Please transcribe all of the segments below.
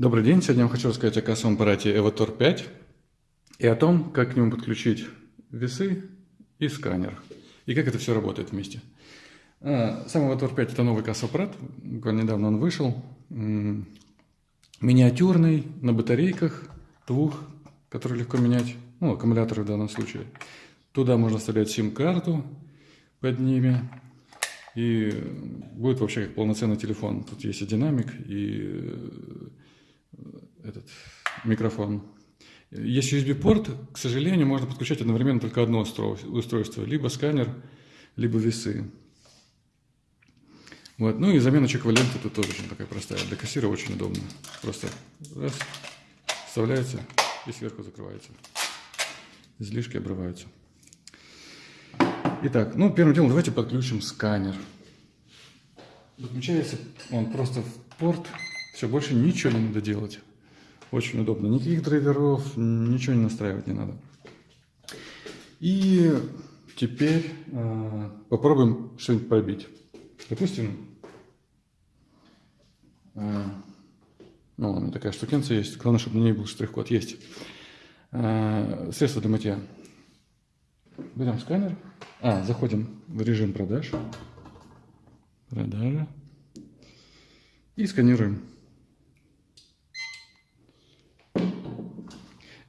Добрый день. Сегодня я вам хочу рассказать о кассовом аппарате Evotor 5 и о том, как к нему подключить весы и сканер, и как это все работает вместе. А, сам Evotor 5 – это новый кассовый аппарат, недавно он вышел, миниатюрный, на батарейках двух, которые легко менять, ну, аккумуляторы в данном случае. Туда можно вставлять сим-карту под ними, и будет вообще как полноценный телефон. Тут есть и динамик, и этот микрофон. Есть USB-порт, к сожалению, можно подключать одновременно только одно устройство, либо сканер, либо весы. Вот. Ну и замена чековой ленты тут тоже очень такая простая. Для кассира очень удобно. Просто раз, вставляется и сверху закрывается. Излишки обрываются. Итак, ну первым делом давайте подключим сканер. Подключается он просто в порт. Все, больше ничего не надо делать. Очень удобно. Никаких драйверов, ничего не настраивать не надо. И теперь э, попробуем что-нибудь пробить. Допустим, э, ну, меня такая штукенция есть. Главное, чтобы на ней был штрих-код. Есть. Э, средство для мытья. Берем сканер. А, заходим в режим продаж. Продажа. И сканируем.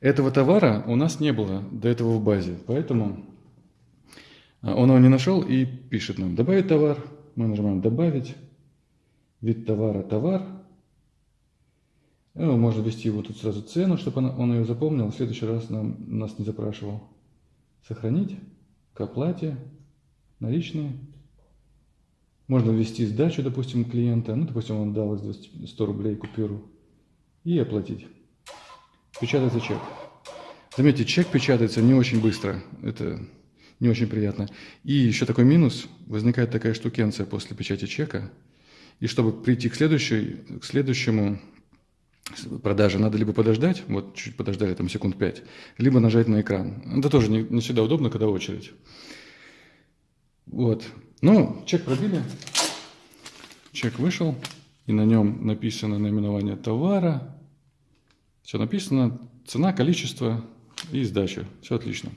Этого товара у нас не было до этого в базе, поэтому а, он его не нашел и пишет нам «Добавить товар». Мы нажимаем «Добавить». Вид товара «Товар». Ну, можно ввести его тут сразу цену, чтобы он, он ее запомнил. В следующий раз нам, нас не запрашивал. Сохранить. К оплате. Наличные. Можно ввести сдачу, допустим, клиента. Ну, допустим, он дал 100 рублей купюру. И оплатить печатается чек. Заметьте, чек печатается не очень быстро. Это не очень приятно. И еще такой минус. Возникает такая штукенция после печати чека. И чтобы прийти к, следующей, к следующему продаже, надо либо подождать, вот чуть подождали, там секунд 5, либо нажать на экран. Это тоже не, не всегда удобно, когда очередь. Вот. Ну, чек пробили. Чек вышел. И на нем написано наименование товара, все написано, цена, количество и сдача. Все отлично.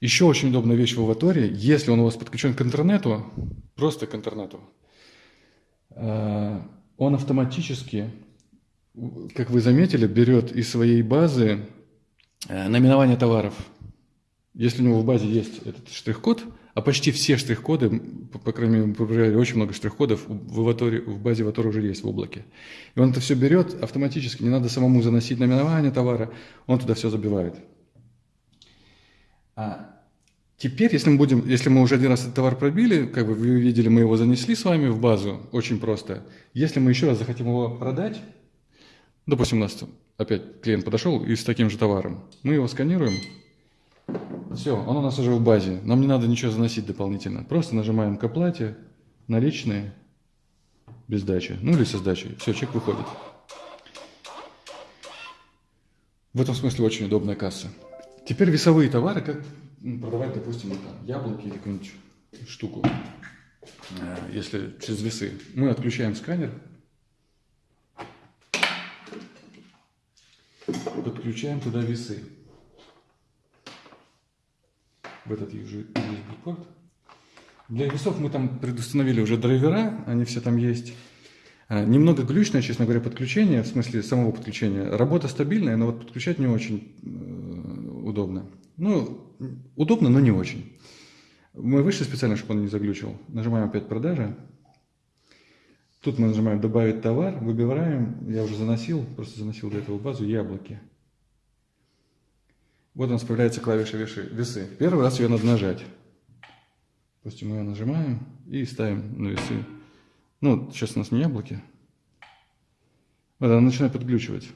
Еще очень удобная вещь в Аваторе, если он у вас подключен к интернету, просто к интернету, э, он автоматически, как вы заметили, берет из своей базы э, наименование товаров. Если у него в базе есть этот штрих-код, а почти все штрих-коды, по крайней мере, очень много штрих-кодов, в, Avatar, в базе Avatar уже есть в облаке. И он это все берет автоматически, не надо самому заносить наименование товара, он туда все забивает. А теперь, если мы, будем, если мы уже один раз этот товар пробили, как бы вы видели, мы его занесли с вами в базу, очень просто. Если мы еще раз захотим его продать, допустим, у нас опять клиент подошел и с таким же товаром, мы его сканируем, все, он у нас уже в базе. Нам не надо ничего заносить дополнительно. Просто нажимаем к оплате, наличные, без сдачи. Ну или со сдачей. Все, чек выходит. В этом смысле очень удобная касса. Теперь весовые товары, как продавать, допустим, там, яблоки или какую-нибудь штуку, э, если через весы. Мы отключаем сканер, подключаем туда весы в этот USB-порт. Для весов мы там предустановили уже драйвера, они все там есть. А, немного глючное, честно говоря, подключение, в смысле самого подключения. Работа стабильная, но вот подключать не очень э, удобно. Ну, удобно, но не очень. Мы вышли специально, чтобы он не заглючил. Нажимаем опять продажа. Тут мы нажимаем добавить товар, выбираем, я уже заносил, просто заносил до этого базу яблоки. Вот у нас появляется клавиша весы. Первый раз ее надо нажать. Допустим, мы ее нажимаем и ставим на весы. Ну, сейчас у нас не яблоки. Вот она начинает подглючивать.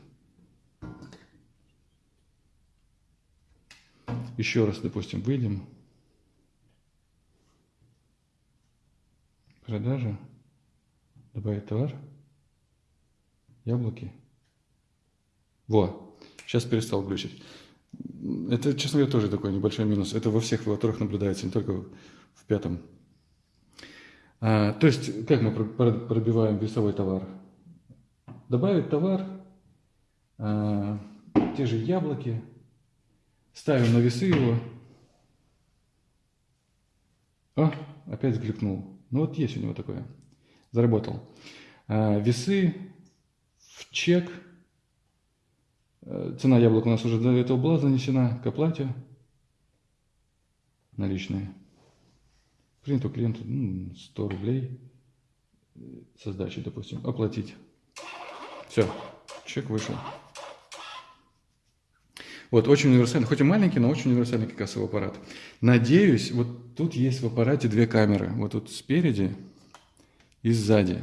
Еще раз, допустим, выйдем. Продажа. Добавить товар. Яблоки. Во. Сейчас перестал глючить. Это, честно говоря, тоже такой небольшой минус. Это во всех велоторах наблюдается, не только в пятом. А, то есть, как мы пробиваем весовой товар? Добавить товар, А, те же яблоки. Ставим на весы его. О, опять сглюкнул. Ну вот есть у него такое. Заработал. А, весы в чек. А, цена яблок у нас уже до этого была занесена к оплате. Наличные. Клиенту, клиенту 100 рублей со сдачей, допустим, оплатить. Все, чек вышел. Вот, очень универсальный, хоть и маленький, но очень универсальный кассовый аппарат. Надеюсь, вот тут есть в аппарате две камеры. Вот тут спереди и сзади.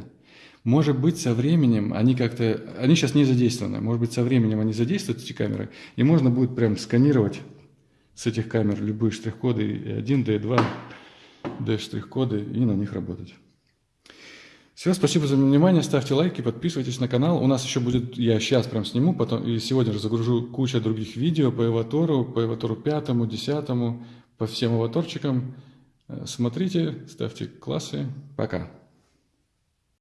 Может быть, со временем они как-то... Они сейчас не задействованы. Может быть, со временем они задействуют, эти камеры, и можно будет прям сканировать с этих камер любые штрих-коды, D1, D2, D-штрих-коды, и на них работать. Все, спасибо за внимание, ставьте лайки, подписывайтесь на канал. У нас еще будет, я сейчас прям сниму, потом и сегодня же загружу кучу других видео по Эватору, по Эватору пятому, десятому, по всем аватарчикам. Э, смотрите, ставьте классы. Пока.